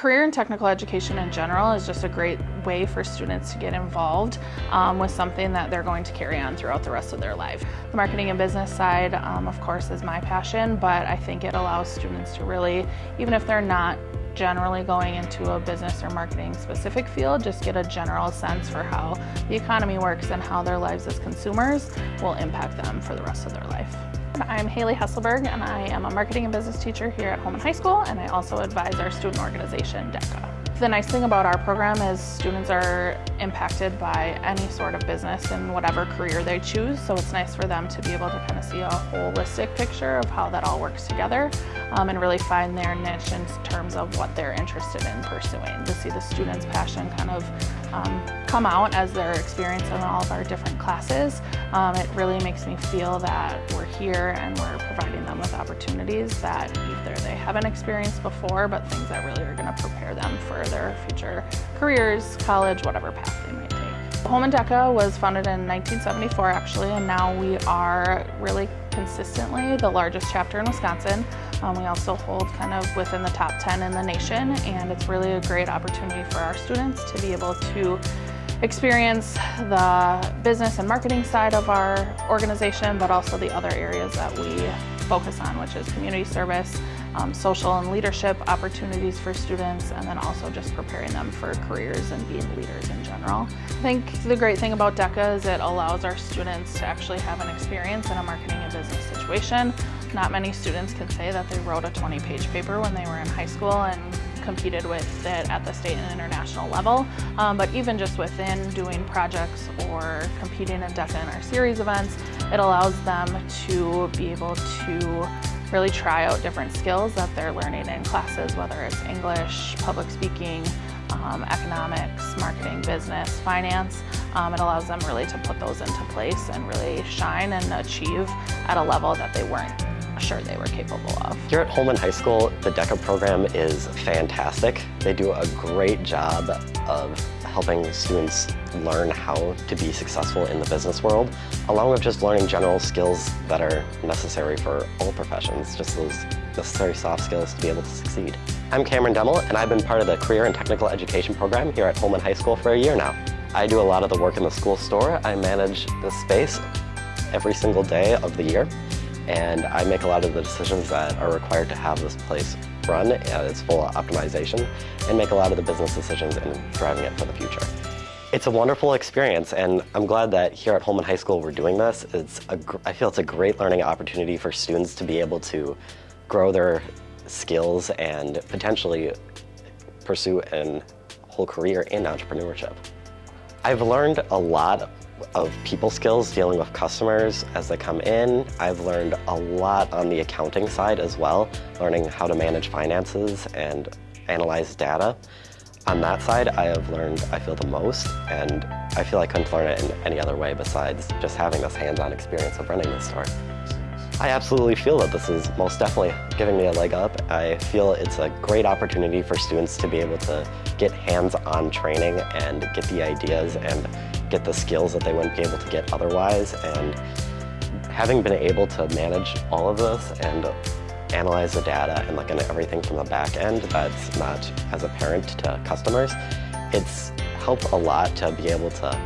Career and technical education in general is just a great way for students to get involved um, with something that they're going to carry on throughout the rest of their life. The marketing and business side, um, of course, is my passion, but I think it allows students to really, even if they're not generally going into a business or marketing specific field, just get a general sense for how the economy works and how their lives as consumers will impact them for the rest of their life. I'm Haley Hesselberg and I am a marketing and business teacher here at Holmen High School and I also advise our student organization, DECA. The nice thing about our program is students are impacted by any sort of business in whatever career they choose, so it's nice for them to be able to kind of see a holistic picture of how that all works together um, and really find their niche in terms of what they're interested in pursuing. To see the students' passion kind of um, come out as they're experiencing all of our different classes, um, it really makes me feel that we're here and we're providing them with opportunities that either they haven't experienced before, but things that really are going to prepare them for their future careers, college, whatever path they might take. Holmen DECA was founded in 1974 actually, and now we are really consistently the largest chapter in Wisconsin. Um, we also hold kind of within the top 10 in the nation, and it's really a great opportunity for our students to be able to experience the business and marketing side of our organization, but also the other areas that we focus on, which is community service, um, social and leadership opportunities for students, and then also just preparing them for careers and being leaders in general. I think the great thing about DECA is it allows our students to actually have an experience in a marketing and business situation. Not many students can say that they wrote a 20-page paper when they were in high school and competed with it at the state and international level, um, but even just within doing projects or competing in DECA in our series events, it allows them to be able to really try out different skills that they're learning in classes, whether it's English, public speaking, um, economics, marketing, business, finance. Um, it allows them really to put those into place and really shine and achieve at a level that they weren't sure they were capable of. Here at Holmen High School, the DECA program is fantastic. They do a great job of helping students learn how to be successful in the business world, along with just learning general skills that are necessary for all professions, just those necessary soft skills to be able to succeed. I'm Cameron Demmel, and I've been part of the Career and Technical Education program here at Holmen High School for a year now. I do a lot of the work in the school store. I manage the space every single day of the year and I make a lot of the decisions that are required to have this place run at its full optimization and make a lot of the business decisions in driving it for the future. It's a wonderful experience and I'm glad that here at Holmen High School we're doing this. It's a, I feel it's a great learning opportunity for students to be able to grow their skills and potentially pursue a whole career in entrepreneurship. I've learned a lot of people skills dealing with customers as they come in. I've learned a lot on the accounting side as well, learning how to manage finances and analyze data. On that side, I have learned, I feel, the most, and I feel I couldn't learn it in any other way besides just having this hands-on experience of running the store. I absolutely feel that this is most definitely giving me a leg up. I feel it's a great opportunity for students to be able to get hands-on training and get the ideas and get the skills that they wouldn't be able to get otherwise. And having been able to manage all of this and analyze the data and look at everything from the back end that's not as apparent to customers, it's helped a lot to be able to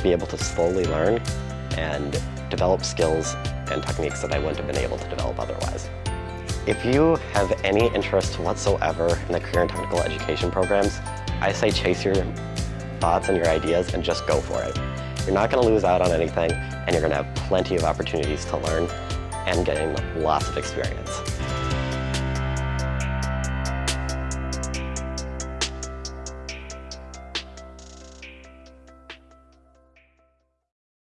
be able to slowly learn and develop skills and techniques that I wouldn't have been able to develop otherwise. If you have any interest whatsoever in the career and technical education programs, I say chase your thoughts and your ideas and just go for it. You're not going to lose out on anything and you're going to have plenty of opportunities to learn and gain lots of experience.